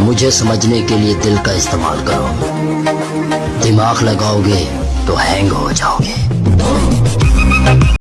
मुझे समझने के लिए दिल का इस्तेमाल करो। दिमाग लगाओगे तो हैंग हो जाओगे।